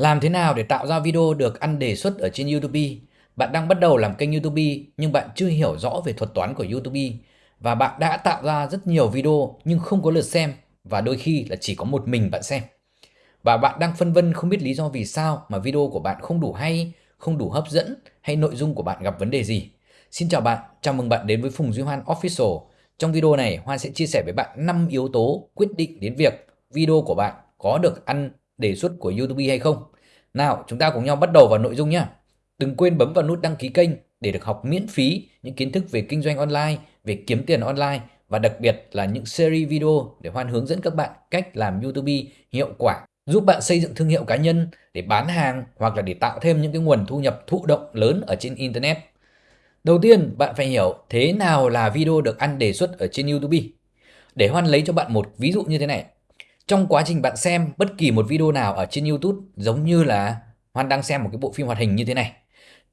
Làm thế nào để tạo ra video được ăn đề xuất ở trên YouTube? Bạn đang bắt đầu làm kênh YouTube nhưng bạn chưa hiểu rõ về thuật toán của YouTube và bạn đã tạo ra rất nhiều video nhưng không có lượt xem và đôi khi là chỉ có một mình bạn xem. Và bạn đang phân vân không biết lý do vì sao mà video của bạn không đủ hay, không đủ hấp dẫn hay nội dung của bạn gặp vấn đề gì. Xin chào bạn, chào mừng bạn đến với Phùng Duy Hoan Official. Trong video này, Hoan sẽ chia sẻ với bạn 5 yếu tố quyết định đến việc video của bạn có được ăn đề xuất của YouTube hay không. Nào, chúng ta cùng nhau bắt đầu vào nội dung nhé. Đừng quên bấm vào nút đăng ký kênh để được học miễn phí những kiến thức về kinh doanh online, về kiếm tiền online và đặc biệt là những series video để Hoan hướng dẫn các bạn cách làm YouTube hiệu quả, giúp bạn xây dựng thương hiệu cá nhân để bán hàng hoặc là để tạo thêm những cái nguồn thu nhập thụ động lớn ở trên Internet. Đầu tiên, bạn phải hiểu thế nào là video được ăn đề xuất ở trên YouTube. Để Hoan lấy cho bạn một ví dụ như thế này. Trong quá trình bạn xem bất kỳ một video nào ở trên YouTube giống như là Hoan đang xem một cái bộ phim hoạt hình như thế này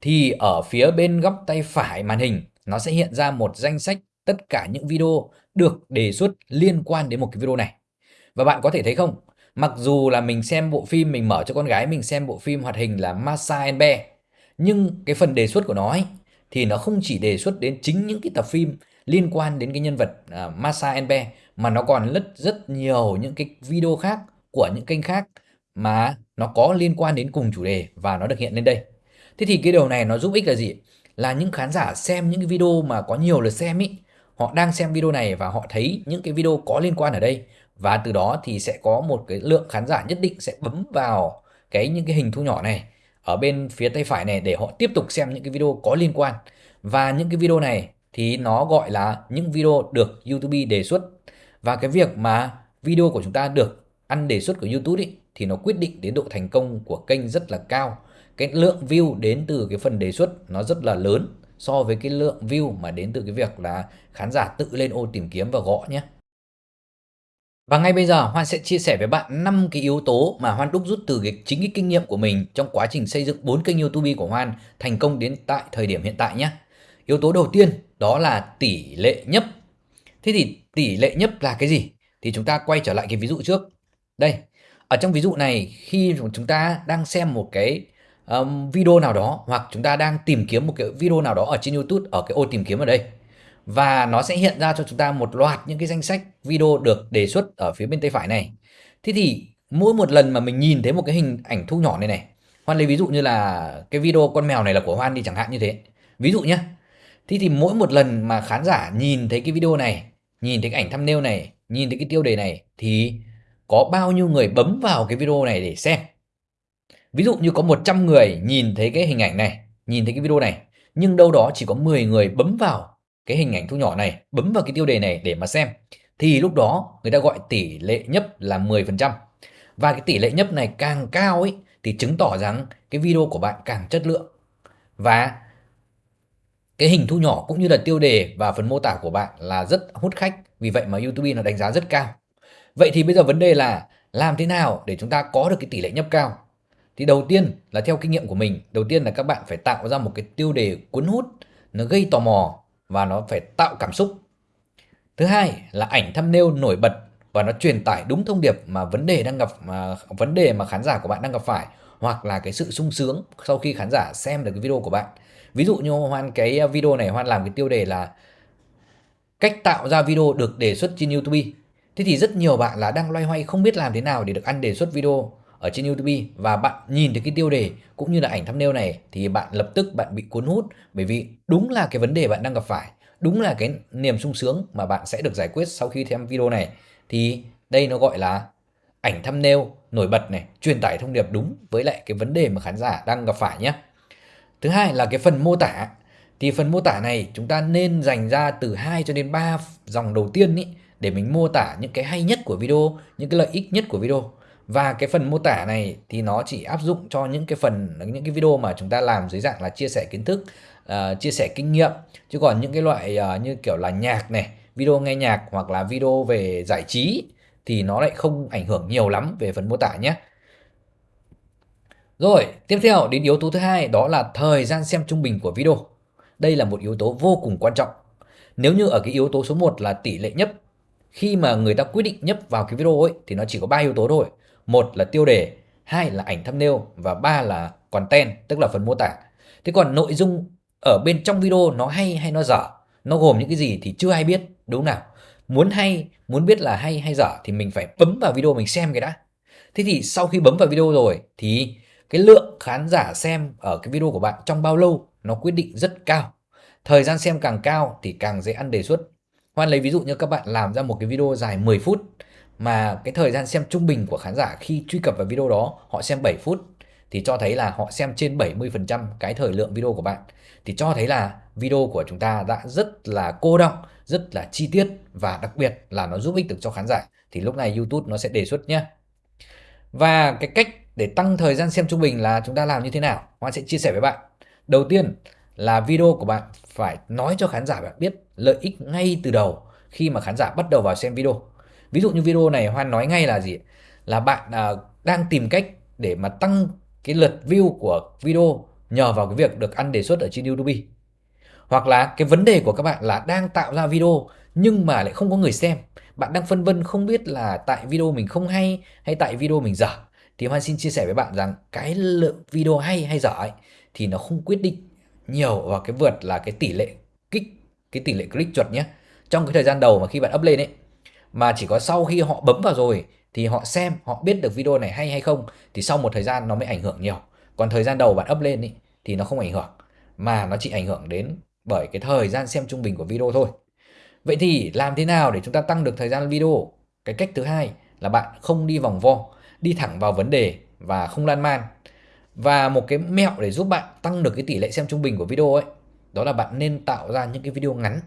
thì ở phía bên góc tay phải màn hình nó sẽ hiện ra một danh sách tất cả những video được đề xuất liên quan đến một cái video này. Và bạn có thể thấy không, mặc dù là mình xem bộ phim, mình mở cho con gái mình xem bộ phim hoạt hình là Masa and Bear, nhưng cái phần đề xuất của nó ấy, thì nó không chỉ đề xuất đến chính những cái tập phim liên quan đến cái nhân vật uh, Masa Enbe mà nó còn rất rất nhiều những cái video khác của những kênh khác mà nó có liên quan đến cùng chủ đề và nó được hiện lên đây. Thế thì cái điều này nó giúp ích là gì? Là những khán giả xem những cái video mà có nhiều lượt xem ý, họ đang xem video này và họ thấy những cái video có liên quan ở đây và từ đó thì sẽ có một cái lượng khán giả nhất định sẽ bấm vào cái những cái hình thu nhỏ này ở bên phía tay phải này để họ tiếp tục xem những cái video có liên quan và những cái video này thì nó gọi là những video được YouTube đề xuất và cái việc mà video của chúng ta được ăn đề xuất của YouTube ý, thì nó quyết định đến độ thành công của kênh rất là cao cái lượng view đến từ cái phần đề xuất nó rất là lớn so với cái lượng view mà đến từ cái việc là khán giả tự lên ô tìm kiếm và gõ nhé. Và ngay bây giờ Hoan sẽ chia sẻ với bạn 5 cái yếu tố mà Hoan đúc rút từ cái chính cái kinh nghiệm của mình trong quá trình xây dựng 4 kênh YouTube của Hoan thành công đến tại thời điểm hiện tại nhé. Yếu tố đầu tiên đó là tỷ lệ nhấp. Thế thì tỷ lệ nhấp là cái gì? Thì chúng ta quay trở lại cái ví dụ trước. Đây, ở trong ví dụ này khi chúng ta đang xem một cái um, video nào đó hoặc chúng ta đang tìm kiếm một cái video nào đó ở trên YouTube ở cái ô tìm kiếm ở đây và nó sẽ hiện ra cho chúng ta một loạt những cái danh sách video được đề xuất ở phía bên tay phải này. Thế thì mỗi một lần mà mình nhìn thấy một cái hình ảnh thu nhỏ này này, Hoan lấy ví dụ như là cái video con mèo này là của Hoan đi chẳng hạn như thế. Ví dụ nhé. Thế thì mỗi một lần mà khán giả nhìn thấy cái video này, nhìn thấy cái ảnh thumbnail này, nhìn thấy cái tiêu đề này thì có bao nhiêu người bấm vào cái video này để xem. Ví dụ như có 100 người nhìn thấy cái hình ảnh này, nhìn thấy cái video này, nhưng đâu đó chỉ có 10 người bấm vào cái hình ảnh thu nhỏ này, bấm vào cái tiêu đề này để mà xem. Thì lúc đó người ta gọi tỷ lệ nhấp là 10%. Và cái tỷ lệ nhấp này càng cao ấy thì chứng tỏ rằng cái video của bạn càng chất lượng. Và cái hình thu nhỏ cũng như là tiêu đề và phần mô tả của bạn là rất hút khách. Vì vậy mà YouTube nó đánh giá rất cao. Vậy thì bây giờ vấn đề là làm thế nào để chúng ta có được cái tỷ lệ nhấp cao? Thì đầu tiên là theo kinh nghiệm của mình, đầu tiên là các bạn phải tạo ra một cái tiêu đề cuốn hút, nó gây tò mò và nó phải tạo cảm xúc. Thứ hai là ảnh thumbnail nổi bật và nó truyền tải đúng thông điệp mà vấn đề đang gặp mà vấn đề mà khán giả của bạn đang gặp phải hoặc là cái sự sung sướng sau khi khán giả xem được cái video của bạn. Ví dụ như Hoan cái à, video này Hoan làm cái tiêu đề là cách tạo ra video được đề xuất trên YouTube. Thế thì rất nhiều bạn là đang loay hoay không biết làm thế nào để được ăn đề xuất video ở trên YouTube và bạn nhìn thấy cái tiêu đề cũng như là ảnh thumbnail này thì bạn lập tức bạn bị cuốn hút bởi vì đúng là cái vấn đề bạn đang gặp phải, đúng là cái niềm sung sướng mà bạn sẽ được giải quyết sau khi xem video này thì đây nó gọi là ảnh thumbnail nổi bật này, truyền tải thông điệp đúng với lại cái vấn đề mà khán giả đang gặp phải nhé. Thứ hai là cái phần mô tả. Thì phần mô tả này chúng ta nên dành ra từ 2 cho đến 3 dòng đầu tiên ý, để mình mô tả những cái hay nhất của video, những cái lợi ích nhất của video. Và cái phần mô tả này thì nó chỉ áp dụng cho những cái phần những cái video mà chúng ta làm dưới dạng là chia sẻ kiến thức uh, chia sẻ kinh nghiệm. Chứ còn những cái loại uh, như kiểu là nhạc này video nghe nhạc hoặc là video về giải trí thì nó lại không ảnh hưởng nhiều lắm về phần mô tả nhé rồi tiếp theo đến yếu tố thứ hai đó là thời gian xem trung bình của video đây là một yếu tố vô cùng quan trọng nếu như ở cái yếu tố số 1 là tỷ lệ nhấp khi mà người ta quyết định nhấp vào cái video ấy thì nó chỉ có ba yếu tố thôi một là tiêu đề, hai là ảnh thumbnail và ba là content, tức là phần mô tả. Thế còn nội dung ở bên trong video nó hay hay nó dở, nó gồm những cái gì thì chưa ai biết, đúng nào? Muốn hay, muốn biết là hay hay dở thì mình phải bấm vào video mình xem cái đã. Thế thì sau khi bấm vào video rồi thì cái lượng khán giả xem ở cái video của bạn trong bao lâu nó quyết định rất cao. Thời gian xem càng cao thì càng dễ ăn đề xuất. Hoan lấy ví dụ như các bạn làm ra một cái video dài 10 phút mà cái thời gian xem trung bình của khán giả khi truy cập vào video đó họ xem 7 phút thì cho thấy là họ xem trên 70% cái thời lượng video của bạn thì cho thấy là video của chúng ta đã rất là cô động, rất là chi tiết và đặc biệt là nó giúp ích được cho khán giả thì lúc này YouTube nó sẽ đề xuất nhé. Và cái cách để tăng thời gian xem trung bình là chúng ta làm như thế nào? Hoan sẽ chia sẻ với bạn. Đầu tiên là video của bạn phải nói cho khán giả bạn biết lợi ích ngay từ đầu khi mà khán giả bắt đầu vào xem video. Ví dụ như video này Hoan nói ngay là gì? Là bạn à, đang tìm cách để mà tăng cái lượt view của video nhờ vào cái việc được ăn đề xuất ở trên YouTube. Hoặc là cái vấn đề của các bạn là đang tạo ra video nhưng mà lại không có người xem. Bạn đang phân vân không biết là tại video mình không hay hay tại video mình dở. Thì Hoan xin chia sẻ với bạn rằng cái lượng video hay hay dở ấy thì nó không quyết định nhiều vào cái vượt là cái tỷ lệ kích cái tỷ lệ click chuột nhé. Trong cái thời gian đầu mà khi bạn up lên ấy mà chỉ có sau khi họ bấm vào rồi thì họ xem, họ biết được video này hay hay không thì sau một thời gian nó mới ảnh hưởng nhiều. Còn thời gian đầu bạn up lên ấy, thì nó không ảnh hưởng mà nó chỉ ảnh hưởng đến bởi cái thời gian xem trung bình của video thôi. Vậy thì làm thế nào để chúng ta tăng được thời gian video? Cái cách thứ hai là bạn không đi vòng vo, đi thẳng vào vấn đề và không lan man. Và một cái mẹo để giúp bạn tăng được cái tỷ lệ xem trung bình của video ấy, đó là bạn nên tạo ra những cái video ngắn.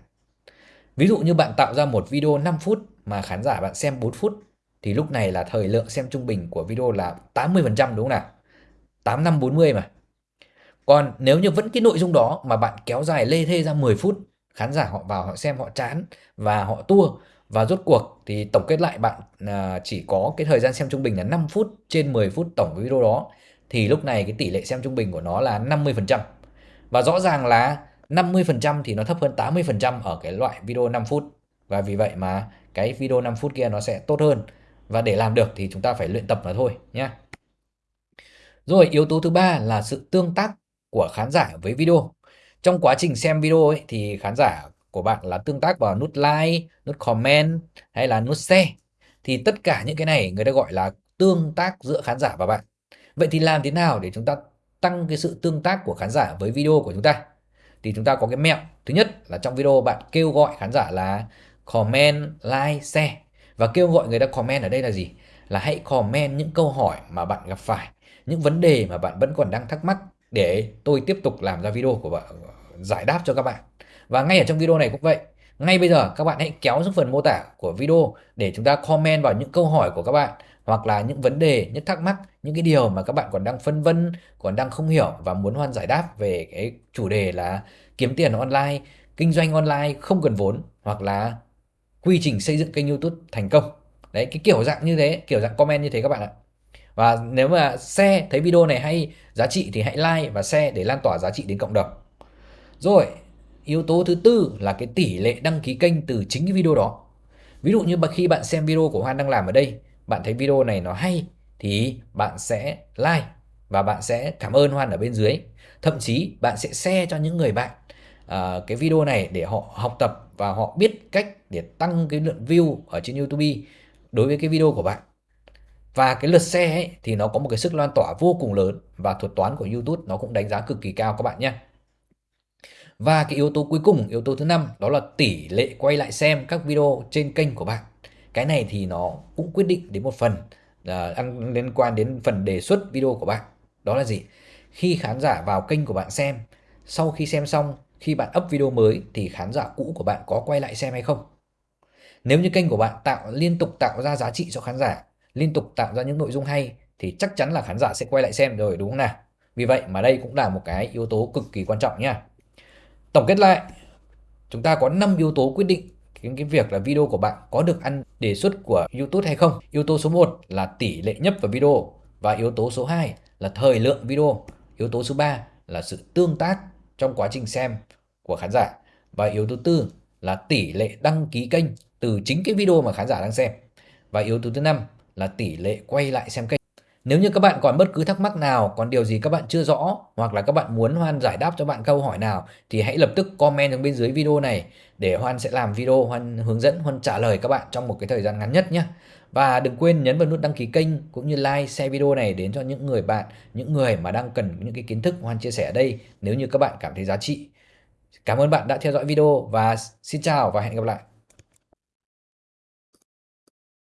Ví dụ như bạn tạo ra một video 5 phút mà khán giả bạn xem 4 phút thì lúc này là thời lượng xem trung bình của video là 80% đúng không nào? 8 năm 40 mà. Còn nếu như vẫn cái nội dung đó mà bạn kéo dài lê thê ra 10 phút, khán giả họ vào họ xem họ chán và họ tua và rốt cuộc thì tổng kết lại bạn à, chỉ có cái thời gian xem trung bình là 5 phút trên 10 phút tổng video đó thì lúc này cái tỷ lệ xem trung bình của nó là 50%. Và rõ ràng là 50% thì nó thấp hơn 80% ở cái loại video 5 phút. Và vì vậy mà cái video 5 phút kia nó sẽ tốt hơn. Và để làm được thì chúng ta phải luyện tập nó thôi nhé. Rồi yếu tố thứ ba là sự tương tác của khán giả với video. Trong quá trình xem video ấy, thì khán giả của bạn là tương tác vào nút like, nút comment hay là nút share. Thì tất cả những cái này người ta gọi là tương tác giữa khán giả và bạn. Vậy thì làm thế nào để chúng ta tăng cái sự tương tác của khán giả với video của chúng ta? Thì chúng ta có cái mẹo. Thứ nhất là trong video bạn kêu gọi khán giả là comment, like, share. Và kêu gọi người ta comment ở đây là gì? Là hãy comment những câu hỏi mà bạn gặp phải, những vấn đề mà bạn vẫn còn đang thắc mắc để tôi tiếp tục làm ra video của bạn giải đáp cho các bạn. Và ngay ở trong video này cũng vậy. Ngay bây giờ các bạn hãy kéo xuống phần mô tả của video để chúng ta comment vào những câu hỏi của các bạn hoặc là những vấn đề, những thắc mắc, những cái điều mà các bạn còn đang phân vân, còn đang không hiểu và muốn Hoan giải đáp về cái chủ đề là kiếm tiền online, kinh doanh online không cần vốn hoặc là quy trình xây dựng kênh YouTube thành công. Đấy, cái kiểu dạng như thế, kiểu dạng comment như thế các bạn ạ. Và nếu mà share thấy video này hay giá trị thì hãy like và share để lan tỏa giá trị đến cộng đồng. Rồi, yếu tố thứ tư là cái tỷ lệ đăng ký kênh từ chính cái video đó. Ví dụ như khi bạn xem video của Hoan đang làm ở đây, bạn thấy video này nó hay thì bạn sẽ like và bạn sẽ cảm ơn Hoan ở bên dưới. Thậm chí bạn sẽ share cho những người bạn uh, cái video này để họ học tập và họ biết cách để tăng cái lượng view ở trên YouTube đối với cái video của bạn. Và cái lượt share ấy, thì nó có một cái sức lan tỏa vô cùng lớn và thuật toán của YouTube nó cũng đánh giá cực kỳ cao các bạn nhé. Và cái yếu tố cuối cùng, yếu tố thứ năm đó là tỷ lệ quay lại xem các video trên kênh của bạn. Cái này thì nó cũng quyết định đến một phần uh, liên quan đến phần đề xuất video của bạn. Đó là gì? Khi khán giả vào kênh của bạn xem, sau khi xem xong, khi bạn up video mới thì khán giả cũ của bạn có quay lại xem hay không? Nếu như kênh của bạn tạo liên tục tạo ra giá trị cho khán giả liên tục tạo ra những nội dung hay thì chắc chắn là khán giả sẽ quay lại xem rồi đúng không nào? Vì vậy mà đây cũng là một cái yếu tố cực kỳ quan trọng nha. Tổng kết lại, chúng ta có 5 yếu tố quyết định cái, cái việc là video của bạn có được ăn đề xuất của YouTube hay không. Yếu tố số 1 là tỷ lệ nhấp vào video và yếu tố số 2 là thời lượng video. Yếu tố số 3 là sự tương tác trong quá trình xem của khán giả và yếu tố tư là tỷ lệ đăng ký kênh từ chính cái video mà khán giả đang xem. Và yếu tố thứ năm là tỷ lệ quay lại xem kênh. Nếu như các bạn còn bất cứ thắc mắc nào, còn điều gì các bạn chưa rõ hoặc là các bạn muốn Hoan giải đáp cho bạn câu hỏi nào thì hãy lập tức comment ở bên dưới video này để Hoan sẽ làm video Hoan hướng dẫn Hoan trả lời các bạn trong một cái thời gian ngắn nhất nhé. Và đừng quên nhấn vào nút đăng ký kênh cũng như like, share video này đến cho những người bạn, những người mà đang cần những cái kiến thức Hoan chia sẻ ở đây nếu như các bạn cảm thấy giá trị. Cảm ơn bạn đã theo dõi video và xin chào và hẹn gặp lại.